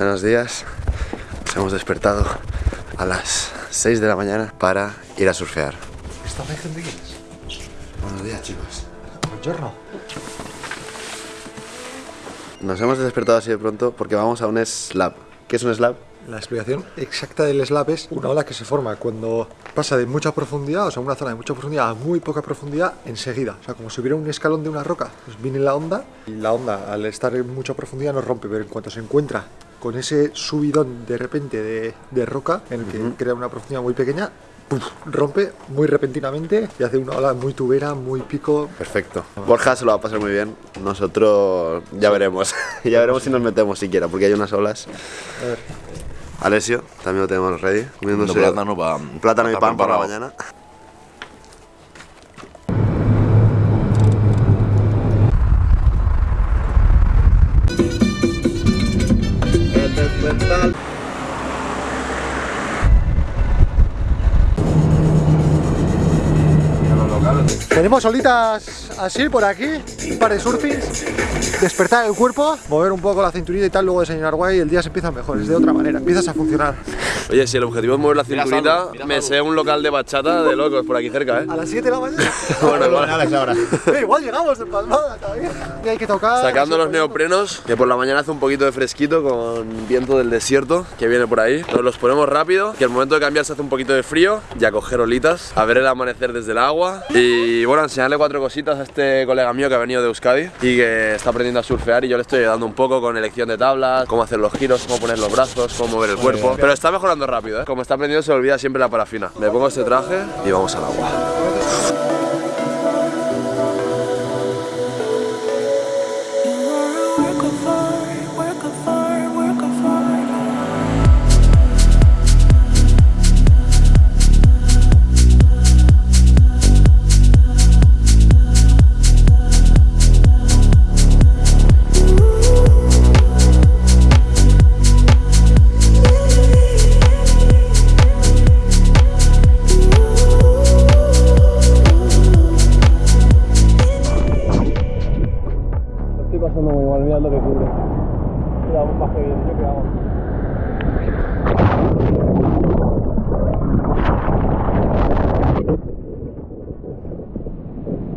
Buenos días. Nos hemos despertado a las 6 de la mañana para ir a surfear. ¿Esta imagen de quién es? Buenos días, chicos. Buongiorno. Nos hemos despertado así de pronto porque vamos a un slab. ¿Qué es un slab? La explicación exacta del slab es una ola que se forma cuando pasa de mucha profundidad, o sea, una zona de mucha profundidad a muy poca profundidad enseguida. O sea, como si hubiera un escalón de una roca, pues viene la onda y la onda al estar en mucha profundidad no rompe, pero en cuanto se encuentra con ese subidón de repente de, de roca en el que crea una profundidad muy pequeña, ¡puf! rompe muy repentinamente y hace una ola muy tubera, muy pico. Perfecto. Borja se lo va a pasar muy bien. Nosotros ya veremos. ya veremos si nos metemos siquiera, porque hay unas olas. A ver, Alessio, también lo tenemos ready. Comiéndose Comiendo plátano pa- plátano y pa pan por la mañana. Tenemos olitas así por aquí, un par de surfings, despertar el cuerpo, mover un poco la cinturita y tal, luego desayunar guay y el día se empieza mejor, es de otra manera, empiezas a funcionar. Oye, si el objetivo es mover la cinturita, mira me sé un local de bachata de locos por aquí cerca, ¿eh? A las 7 de la mañana. Bueno, vale. ahora. Eh, igual llegamos de palmada todavía. Y hay que tocar. Sacando los neoprenos, que por la mañana hace un poquito de fresquito con viento del desierto que viene por ahí. Nos los ponemos rápido, que al momento de cambiar se hace un poquito de frío y a coger olitas, a ver el amanecer desde el agua. Y bueno, enseñarle cuatro cositas a este colega mío que ha venido de Euskadi y que está aprendiendo a surfear y yo le estoy ayudando un poco con elección de tablas, cómo hacer los giros, cómo poner los brazos, cómo mover el cuerpo. Pero está mejorando rápido, ¿eh? Como está aprendiendo se olvida siempre la parafina. Me pongo este traje y vamos al agua. Estoy pasando muy mal, mirad lo que cubre. La bomba que viene, yo qué hago.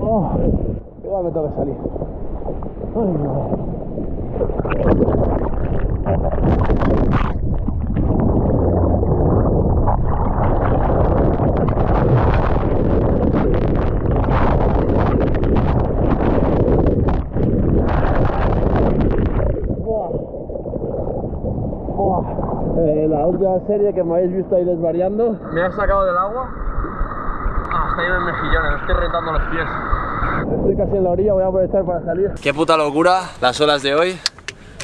Oh, igual me que salir. Ay, no. Serie que me habéis visto ahí desvariando me ha sacado del agua hasta ahí en mejillones, me estoy rentando los pies. Estoy casi en la orilla, voy a aprovechar para salir. Qué puta locura las olas de hoy.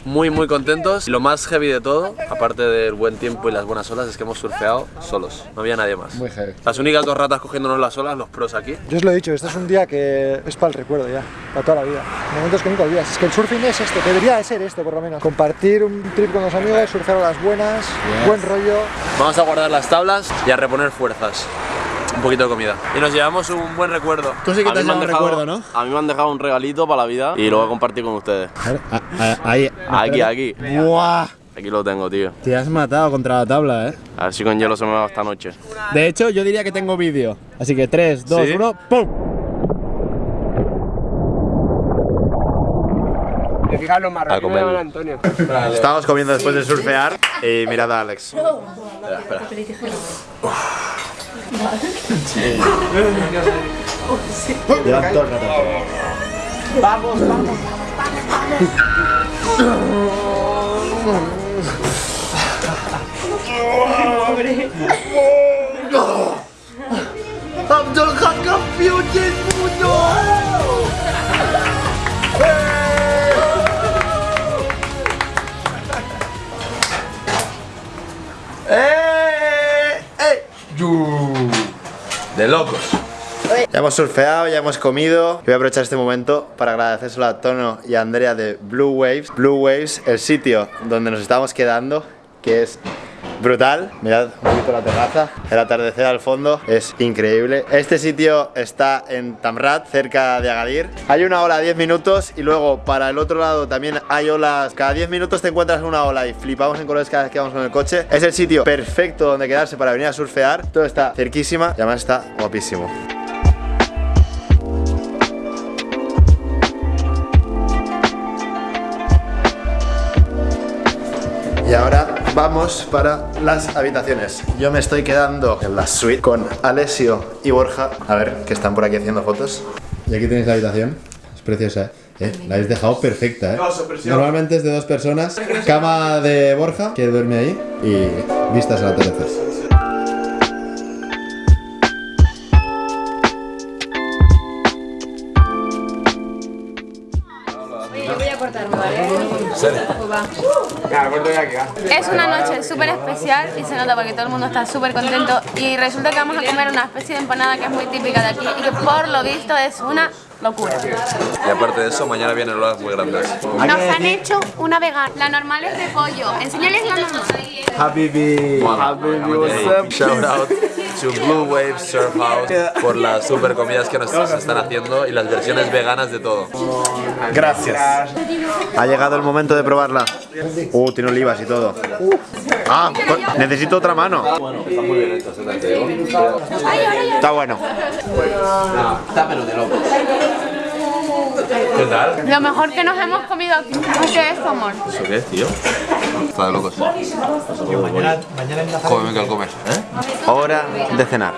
Muy muy contentos. Y lo más heavy de todo, aparte del buen tiempo y las buenas olas, es que hemos surfeado solos. No había nadie más. Muy heavy. Las únicas dos ratas cogiéndonos las olas, los pros aquí. Yo os lo he dicho, este es un día que es para el recuerdo ya, para toda la vida. Momentos que nunca olvidas. Es que el surfing es esto, debería de ser esto por lo menos. Compartir un trip con los amigos, surfear a las buenas, buen rollo. Vamos a guardar las tablas y a reponer fuerzas. Un poquito de comida. Y nos llevamos un buen recuerdo. Tú sí que A te mí has me han llevado un dejado- recuerdo, ¿no? A mí me han dejado un regalito para la vida y lo voy a compartir con ustedes. Ahí. Aquí, aquí. ¡Buah! Aquí lo tengo, tío. Te has matado contra la tabla, ¿eh? A ver si con hielo se me va esta noche. De hecho, yo diría que tengo vídeo. Así que 3, 2, ¿Sí? 1, ¡pum! A comer. Estábamos comiendo después de surfear y mirad a Alex. Levantar Vamos, vamos, vamos. I'm just campeón del mundo. Locos. Ya hemos surfeado, ya hemos comido. Voy a aprovechar este momento para agradecérselo a Tono y a Andrea de Blue Waves. Blue Waves, el sitio donde nos estábamos quedando, que es brutal. Mirad un poquito la terraza. El atardecer al fondo es increíble. Este sitio está en Tamrat, cerca de Agadir. Hay una ola a 10 minutos y luego para el otro lado también hay olas. Cada 10 minutos te encuentras una ola y flipamos en colores cada vez que vamos con el coche. Es el sitio perfecto donde quedarse para venir a surfear. Todo está cerquísima y además está guapísimo. Y ahora vamos para las habitaciones. Yo me estoy quedando en la suite con Alessio y Borja. A ver, que están por aquí haciendo fotos. Y aquí tenéis la habitación. Es preciosa, ¿eh? Eh, La habéis dejado perfecta, ¿eh? Normalmente es de dos personas. Cama de Borja, que duerme ahí. Y vistas al atardecer. Yo Es una noche súper especial y se nota porque todo el mundo está súper contento y resulta que vamos a comer una especie de empanada que es muy típica de aquí y que por lo visto es una locura. Y aparte de eso, mañana vienen olas muy grandes. Nos han hecho una vegana. La normal es de pollo. Enseñales la normal. Habibi. Shout out to Blue Wave Surf House por las super comidas que nos están haciendo y las versiones veganas de todo. Gracias. Ha llegado el momento de probarla. Uh, tiene olivas y todo. Ah, necesito otra mano. Está muy bien hecho, Está bueno. ¿Qué tal? Lo mejor que nos hemos comido aquí. ¿Qué es, amor? ¿Eso qué es, tío? Está de locos. Cómeme que al comer. ¿Eh? Hora de cenar.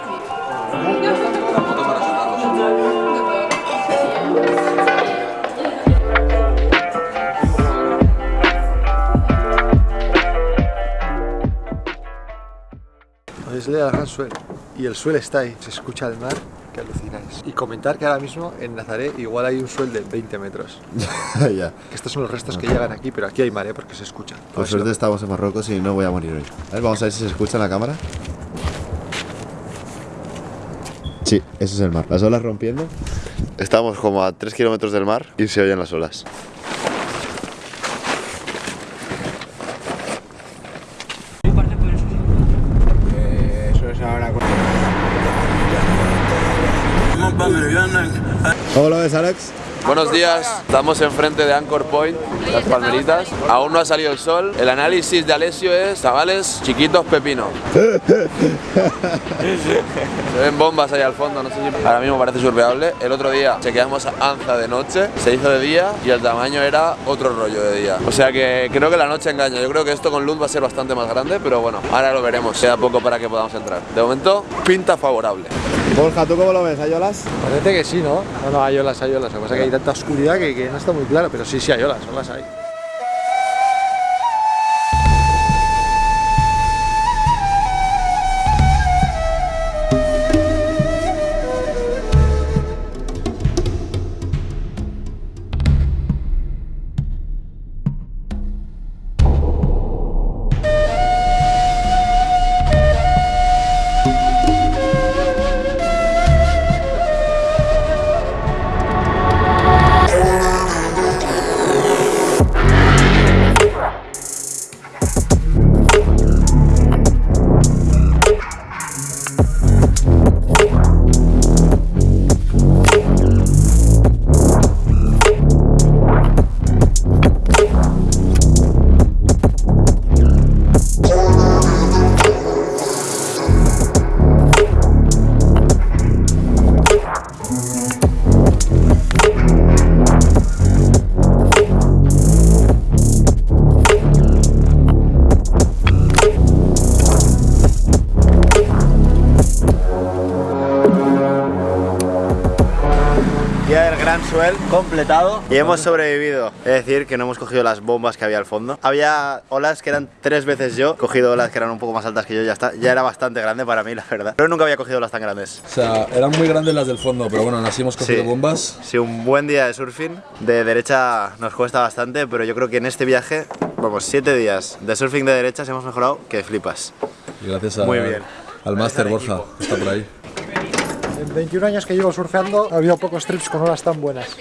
Leer al gran suel. Y el suel está ahí. Se escucha el mar, que alucináis. Y comentar que ahora mismo en Nazaré igual hay un suel de 20 metros. ya. Que estos son los restos que llegan aquí, pero aquí hay mar, ¿eh? porque se escucha. Por suerte estamos en Marruecos y no voy a morir hoy. A ver, vamos a ver si se escucha en la cámara. Sí, ese es el mar. Las olas rompiendo. Estamos como a 3 kilómetros del mar y se oyen las olas. ¿Cómo lo ves, Alex? Buenos días, estamos enfrente de Anchor Point, las palmeritas. Aún no ha salido el sol. El análisis de Alessio es, chavales, chiquitos pepino. Se ven bombas ahí al fondo, no sé si ahora mismo parece surveable. El otro día chequeamos Anza de noche, se hizo de día y el tamaño era otro rollo de día. O sea que creo que la noche engaña. Yo creo que esto con luz va a ser bastante más grande, pero bueno, ahora lo veremos. Queda poco para que podamos entrar. De momento, pinta favorable. Borja, ¿tú cómo lo ves? ¿Hay olas? Parece que sí, ¿no? No, no, hay olas, hay olas. Lo que pasa es que hay tanta oscuridad que, que no está muy claro, pero sí, sí hay olas, olas hay. Completado y hemos sobrevivido. Es decir, que no hemos cogido las bombas que había al fondo. Había olas que eran tres veces yo, he cogido olas que eran un poco más altas que yo, ya está. Ya era bastante grande para mí, la verdad. Pero nunca había cogido olas tan grandes. O sea, eran muy grandes las del fondo, pero bueno, así hemos cogido Sí. bombas. Sí, un buen día de surfing. De derecha nos cuesta bastante, pero yo creo que en este viaje, vamos, siete días de surfing de derechas hemos mejorado que flipas. Y gracias a- Muy bien. al máster Borja, está por ahí. En 21 años que llevo surfeando, ha habido pocos trips con olas tan buenas.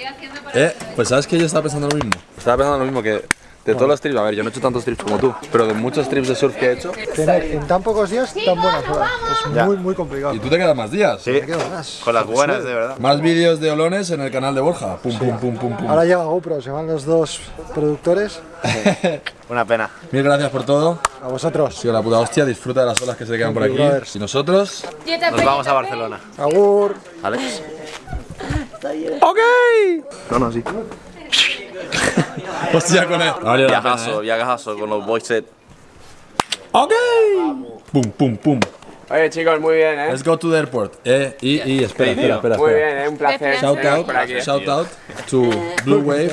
Eh, pues sabes que yo estaba pensando lo mismo. Estaba pensando lo mismo que De todos los trips, a ver, yo no he hecho tantos trips como tú, pero de muchos trips de surf que he hecho. Tener en tan pocos días tan buenas olas. Es Ya. muy, muy complicado. Y tú te quedas más días. Sí, Me quedo más. con las buenas, de verdad. Más vídeos de olones en el canal de Borja. Pum, pum, pum, pum, pum. Ahora llega GoPro, se van los dos productores. Una pena. Mil gracias por todo. A vosotros. Sido la puta hostia. Disfruta de las olas que se quedan por aquí. Y nosotros. Nos vamos a Barcelona. Agur. Alex. Hostia con él. Pena, Viajazo, ¿eh? viajazo con los boys set. Ok. Pum, pum, pum. Oye chicos, muy bien, ¿eh? Let's go to the airport. Eh, y, y espera, espera, espera. Muy bien, ¿eh? Un placer. Shout out, shout out to Blue Wave,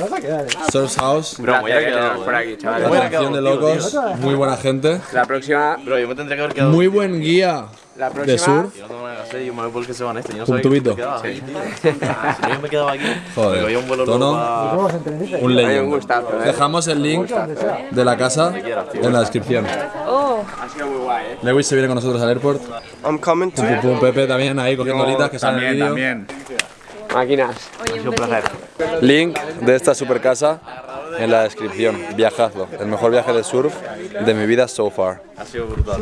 Surf House, Bro, me placer hubiera que quedado, teneros por eh. aquí, atracción de locos, muy buena gente, La próxima, Bro, yo me tendría que haber quedado. muy buen guía la de surf. Yo no tengo nada que hacer, yo me voy porque se van este. Yo no Un sabía que tubito. me quedaba aquí, tío. Si yo me quedaba aquí. Joder, un vuelo tono. Un un gustazo, ¿eh? Dejamos el link de la casa en la descripción. Ha sido muy guay, ¿eh? Lewis se viene con nosotros al airport. I'm coming to Pum, Pepe también ahí cogiendo olitas que sale en el vídeo. Máquinas. Link de esta super casa en la descripción. Viajazo, el mejor viaje de surf de mi vida so far. Ha sido brutal.